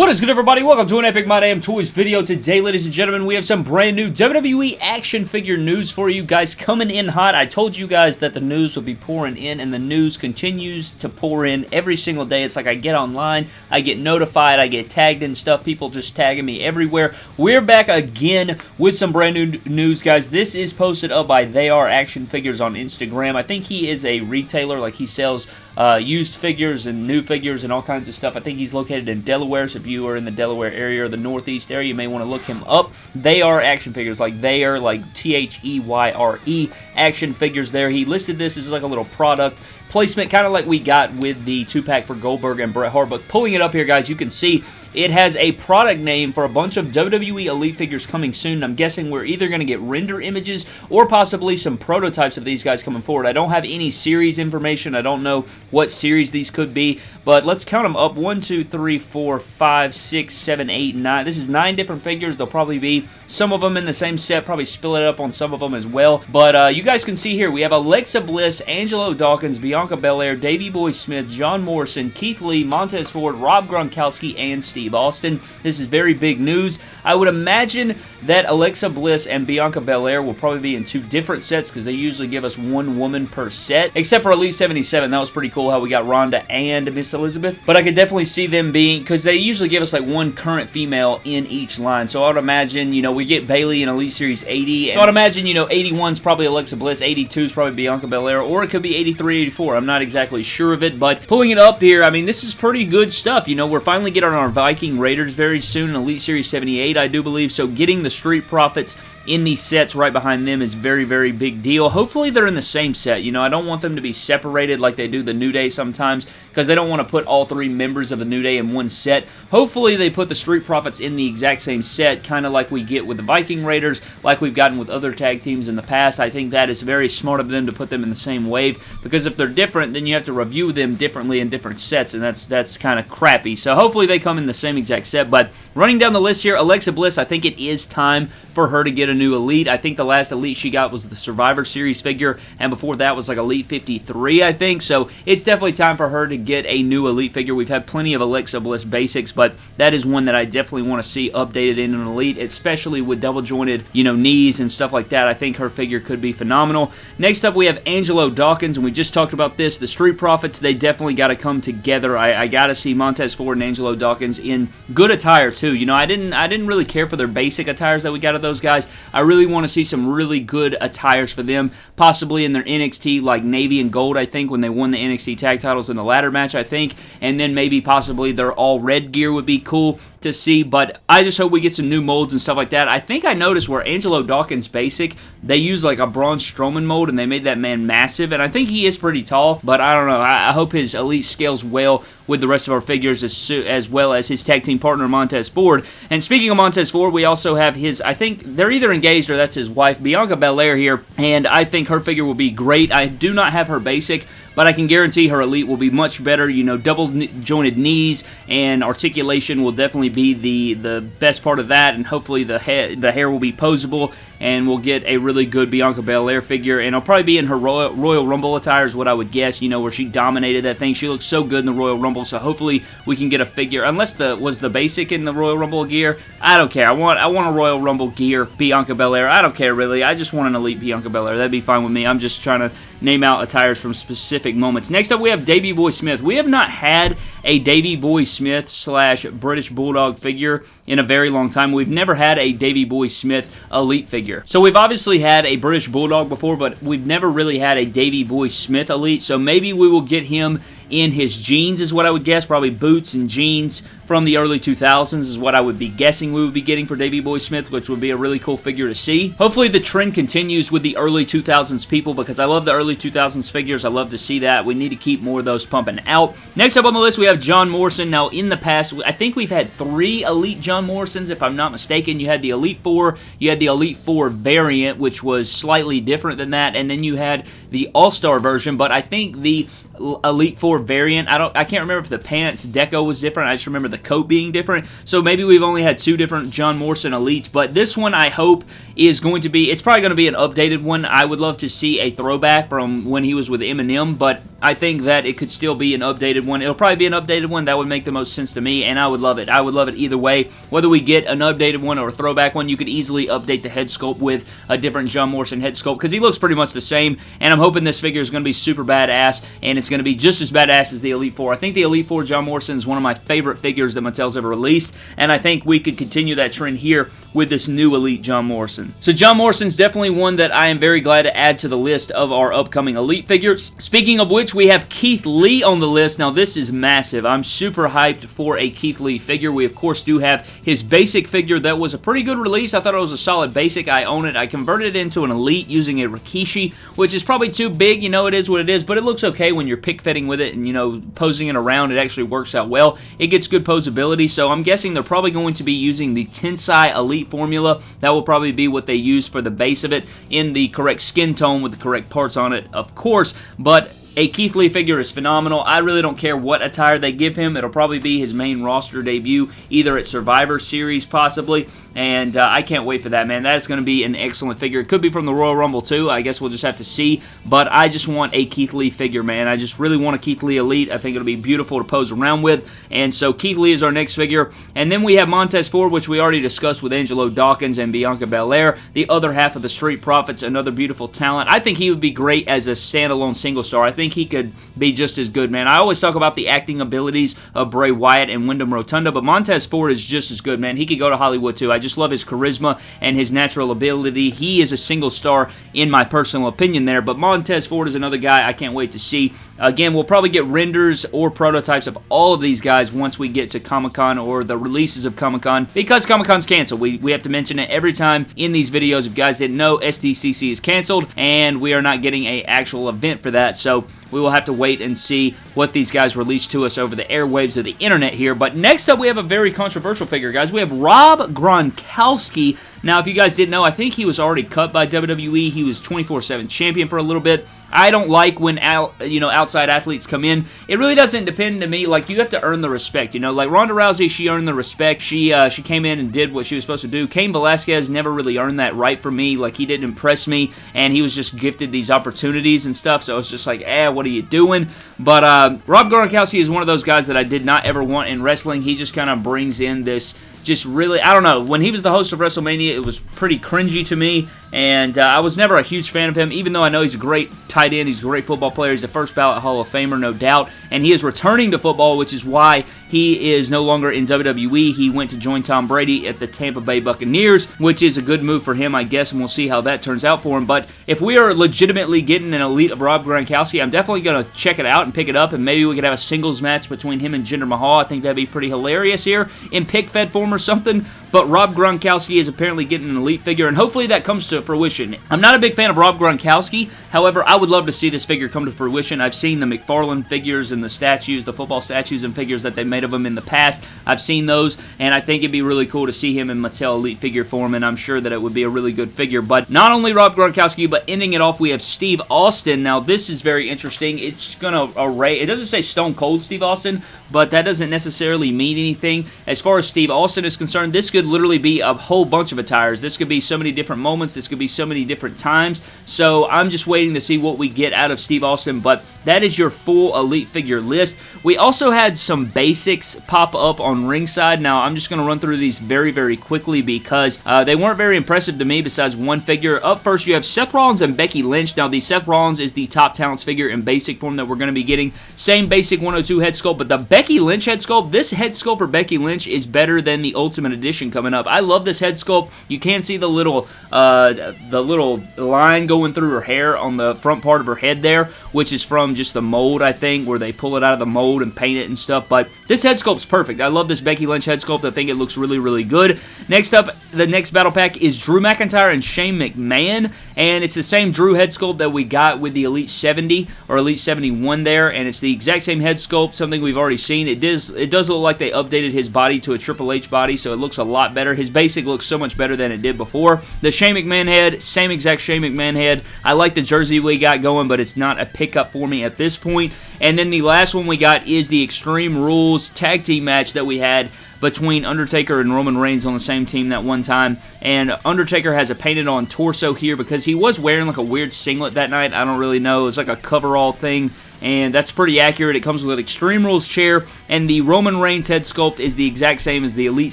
What is good everybody? Welcome to an Epic My Damn Toys video. Today, ladies and gentlemen, we have some brand new WWE action figure news for you guys coming in hot. I told you guys that the news would be pouring in and the news continues to pour in every single day. It's like I get online, I get notified, I get tagged and stuff. People just tagging me everywhere. We're back again with some brand new news, guys. This is posted up by They Are Action Figures on Instagram. I think he is a retailer, like he sells uh, used figures and new figures and all kinds of stuff. I think he's located in Delaware, so if you are in the Delaware area or the Northeast area, you may want to look him up. They are action figures, like they are like T-H-E-Y-R-E -E, action figures there. He listed this as like a little product placement, kind of like we got with the two-pack for Goldberg and Bret Hart. But pulling it up here, guys, you can see it has a product name for a bunch of WWE Elite figures coming soon. I'm guessing we're either going to get render images or possibly some prototypes of these guys coming forward. I don't have any series information. I don't know what series these could be, but let's count them up. 1, 2, 3, 4, 5, 6, 7, 8, 9. This is nine different figures. They'll probably be some of them in the same set, probably spill it up on some of them as well. But uh, you guys can see here, we have Alexa Bliss, Angelo Dawkins, Bianca Belair, Davey Boy Smith, John Morrison, Keith Lee, Montez Ford, Rob Gronkowski, and Steve Steve Austin. This is very big news. I would imagine that Alexa Bliss and Bianca Belair will probably be in two different sets because they usually give us one woman per set, except for Elite 77. That was pretty cool how we got Ronda and Miss Elizabeth, but I could definitely see them being, because they usually give us like one current female in each line, so I would imagine, you know, we get Bayley in Elite Series 80, so I'd imagine, you know, 81 is probably Alexa Bliss, 82 is probably Bianca Belair, or it could be 83, 84. I'm not exactly sure of it, but pulling it up here, I mean, this is pretty good stuff. You know, we're finally getting our Viking Raiders very soon, in Elite Series 78, I do believe, so getting the Street Profits in these sets right behind them is very, very big deal. Hopefully they're in the same set. You know, I don't want them to be separated like they do the New Day sometimes because they don't want to put all three members of the New Day in one set. Hopefully they put the Street Profits in the exact same set, kind of like we get with the Viking Raiders, like we've gotten with other tag teams in the past. I think that is very smart of them to put them in the same wave because if they're different, then you have to review them differently in different sets, and that's that's kind of crappy. So hopefully they come in the same exact set. But running down the list here, Alexa Bliss, I think it is time for her to get a new Elite. I think the last Elite she got was the Survivor Series figure, and before that was like Elite 53, I think. So it's definitely time for her to get a new Elite figure. We've had plenty of Alexa Bliss basics, but that is one that I definitely want to see updated in an Elite, especially with double jointed, you know, knees and stuff like that. I think her figure could be phenomenal. Next up, we have Angelo Dawkins, and we just talked about this. The Street Profits, they definitely got to come together. I, I got to see Montez Ford and Angelo Dawkins in good attire too. You know, I didn't I didn't really care for their basic attires that we got of those guys. I really want to see some really good attires for them, possibly in their NXT like navy and gold, I think, when they won the NXT tag titles in the ladder match, I think, and then maybe possibly their all red gear would be cool to see, but I just hope we get some new molds and stuff like that. I think I noticed where Angelo Dawkins Basic, they use like a Braun Strowman mold and they made that man massive, and I think he is pretty tall, but I don't know. I, I hope his Elite scales well with the rest of our figures as, as well as his tag team partner Montez Ford. And speaking of Montez Ford, we also have his, I think they're either engaged or that's his wife, Bianca Belair here, and I think her figure will be great. I do not have her basic, but I can guarantee her elite will be much better. You know, double jointed knees and articulation will definitely be the the best part of that, and hopefully the hair the hair will be posable and we'll get a really good Bianca Belair figure, and it'll probably be in her Royal, Royal Rumble attire is what I would guess, you know, where she dominated that thing. She looks so good in the Royal Rumble, so hopefully we can get a figure, unless the was the basic in the Royal Rumble gear. I don't care. I want I want a Royal Rumble gear Bianca Belair. I don't care, really. I just want an Elite Bianca Belair. That'd be fine with me. I'm just trying to name out attires from specific moments. Next up, we have Davey Boy Smith. We have not had a Davey Boy Smith slash British Bulldog figure in a very long time. We've never had a Davey Boy Smith Elite figure. So we've obviously had a British Bulldog before, but we've never really had a Davey Boy Smith Elite, so maybe we will get him in his jeans is what I would guess. Probably boots and jeans from the early 2000s is what I would be guessing we would be getting for Davey Boy Smith, which would be a really cool figure to see. Hopefully the trend continues with the early 2000s people because I love the early 2000s figures. I love to see that. We need to keep more of those pumping out. Next up on the list, we have John Morrison. Now, in the past, I think we've had three Elite John Morrisons, if I'm not mistaken. You had the Elite Four, you had the Elite Four variant, which was slightly different than that, and then you had the All-Star version, but I think the Elite Four variant. I don't. I can't remember if the pants deco was different. I just remember the coat being different. So maybe we've only had two different John Morrison Elites. But this one, I hope, is going to be. It's probably going to be an updated one. I would love to see a throwback from when he was with MNM. But I think that it could still be an updated one. It'll probably be an updated one. That would make the most sense to me, and I would love it. I would love it either way. Whether we get an updated one or a throwback one, you could easily update the head sculpt with a different John Morrison head sculpt because he looks pretty much the same. And I'm hoping this figure is going to be super badass, and it's going to be just as badass as the Elite Four. I think the Elite Four John Morrison is one of my favorite figures that Mattel's ever released, and I think we could continue that trend here with this new Elite John Morrison. So John Morrison's definitely one that I am very glad to add to the list of our upcoming Elite figures. Speaking of which, we have Keith Lee on the list. Now, this is massive. I'm super hyped for a Keith Lee figure. We, of course, do have his basic figure that was a pretty good release. I thought it was a solid basic. I own it. I converted it into an Elite using a Rikishi, which is probably too big. You know, it is what it is, but it looks okay when you're pick fitting with it and, you know, posing it around. It actually works out well. It gets good posability, so I'm guessing they're probably going to be using the Tensai Elite formula. That will probably be what they use for the base of it in the correct skin tone with the correct parts on it, of course, but a Keith Lee figure is phenomenal. I really don't care what attire they give him. It'll probably be his main roster debut, either at Survivor Series possibly, and uh, I can't wait for that, man. That is going to be an excellent figure. It could be from the Royal Rumble, too. I guess we'll just have to see, but I just want a Keith Lee figure, man. I just really want a Keith Lee Elite. I think it'll be beautiful to pose around with, and so Keith Lee is our next figure, and then we have Montez Ford, which we already discussed with Angelo Dawkins and Bianca Belair, the other half of the Street Profits, another beautiful talent. I think he would be great as a standalone single star. I think he could be just as good, man. I always talk about the acting abilities of Bray Wyatt and Wyndham Rotunda, but Montez Ford is just as good, man. He could go to Hollywood, too. I just love his charisma and his natural ability. He is a single star, in my personal opinion there, but Montez Ford is another guy I can't wait to see. Again, we'll probably get renders or prototypes of all of these guys once we get to Comic-Con or the releases of Comic-Con, because Comic-Con's canceled. We, we have to mention it every time in these videos. If guys didn't know, SDCC is canceled, and we are not getting a actual event for that, so we will have to wait and see what these guys release to us over the airwaves of the internet here. But next up, we have a very controversial figure, guys. We have Rob Gronkowski. Now, if you guys didn't know, I think he was already cut by WWE. He was 24-7 champion for a little bit. I don't like when out, you know outside athletes come in. It really doesn't depend to me. Like you have to earn the respect. You know, like Ronda Rousey, she earned the respect. She uh, she came in and did what she was supposed to do. Cain Velasquez never really earned that right for me. Like he didn't impress me, and he was just gifted these opportunities and stuff. So it's just like, eh, what are you doing? But uh, Rob Gronkowski is one of those guys that I did not ever want in wrestling. He just kind of brings in this just really, I don't know, when he was the host of WrestleMania, it was pretty cringy to me, and uh, I was never a huge fan of him, even though I know he's a great tight end, he's a great football player, he's a first ballot Hall of Famer, no doubt, and he is returning to football, which is why he is no longer in WWE. He went to join Tom Brady at the Tampa Bay Buccaneers, which is a good move for him, I guess, and we'll see how that turns out for him, but if we are legitimately getting an elite of Rob Gronkowski, I'm definitely going to check it out and pick it up, and maybe we could have a singles match between him and Jinder Mahal. I think that'd be pretty hilarious here in pick fed form or something, but Rob Gronkowski is apparently getting an elite figure, and hopefully that comes to fruition. I'm not a big fan of Rob Gronkowski, however, I would love to see this figure come to fruition. I've seen the McFarlane figures and the statues, the football statues and figures that they made of him in the past. I've seen those, and I think it'd be really cool to see him in Mattel Elite figure form, and I'm sure that it would be a really good figure. But not only Rob Gronkowski, but ending it off, we have Steve Austin. Now, this is very interesting. It's going to array, it doesn't say Stone Cold Steve Austin, but that doesn't necessarily mean anything. As far as Steve Austin is concerned, this could literally be a whole bunch of attires. This could be so many different moments. This could be so many different times. So I'm just waiting to see what we get out of Steve Austin, but that is your full Elite figure list. We also had some basics pop up on ringside. Now, I'm just going to run through these very, very quickly because uh, they weren't very impressive to me besides one figure. Up first, you have Seth Rollins and Becky Lynch. Now, the Seth Rollins is the top talents figure in basic form that we're going to be getting. Same basic 102 head sculpt, but the Becky Lynch head sculpt, this head sculpt for Becky Lynch is better than the Ultimate Edition coming up. I love this head sculpt. You can see the little, uh, the little line going through her hair on the front part of her head there, which is from from just the mold, I think, where they pull it out of the mold and paint it and stuff. But this head sculpt's perfect. I love this Becky Lynch head sculpt. I think it looks really, really good. Next up, the next battle pack is Drew McIntyre and Shane McMahon. And it's the same Drew head sculpt that we got with the Elite 70 or Elite 71 there. And it's the exact same head sculpt, something we've already seen. It does, it does look like they updated his body to a Triple H body, so it looks a lot better. His basic looks so much better than it did before. The Shane McMahon head, same exact Shane McMahon head. I like the jersey we got going, but it's not a pickup for me at this point. And then the last one we got is the Extreme Rules tag team match that we had between Undertaker and Roman Reigns on the same team that one time. And Undertaker has a painted on torso here because he was wearing like a weird singlet that night. I don't really know. It was like a coverall thing and that's pretty accurate. It comes with an Extreme Rules chair, and the Roman Reigns head sculpt is the exact same as the Elite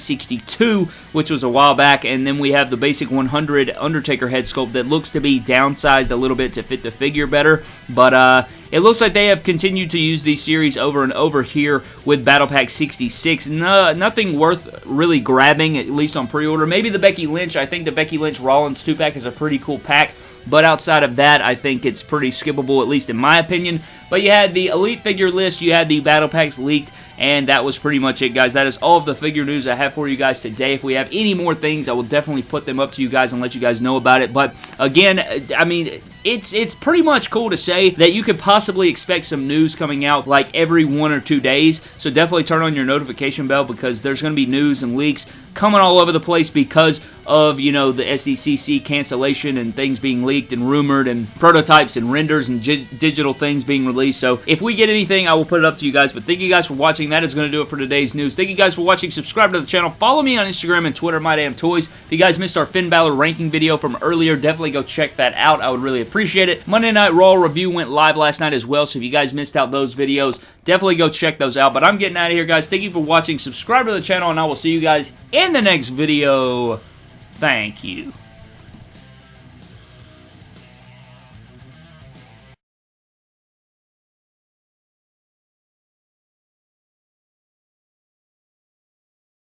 62, which was a while back, and then we have the basic 100 Undertaker head sculpt that looks to be downsized a little bit to fit the figure better, but uh, it looks like they have continued to use these series over and over here with Battle Pack 66. No, nothing worth really grabbing, at least on pre-order. Maybe the Becky Lynch. I think the Becky Lynch Rollins 2-pack is a pretty cool pack. But outside of that, I think it's pretty skippable, at least in my opinion. But you had the Elite figure list, you had the Battle Packs leaked, and that was pretty much it, guys. That is all of the figure news I have for you guys today. If we have any more things, I will definitely put them up to you guys and let you guys know about it. But again, I mean, it's it's pretty much cool to say that you could possibly expect some news coming out like every one or two days. So definitely turn on your notification bell because there's going to be news and leaks coming all over the place because of, you know, the SDCC cancellation and things being leaked and rumored and prototypes and renders and digital things being released. So if we get anything, I will put it up to you guys. But thank you guys for watching. That is going to do it for today's news. Thank you guys for watching. Subscribe to the channel. Follow me on Instagram and Twitter, My Damn Toys. If you guys missed our Finn Balor ranking video from earlier, definitely go check that out. I would really appreciate it. Monday Night Raw review went live last night as well, so if you guys missed out those videos, definitely go check those out. But I'm getting out of here, guys. Thank you for watching. Subscribe to the channel, and I will see you guys in the next video. Thank you.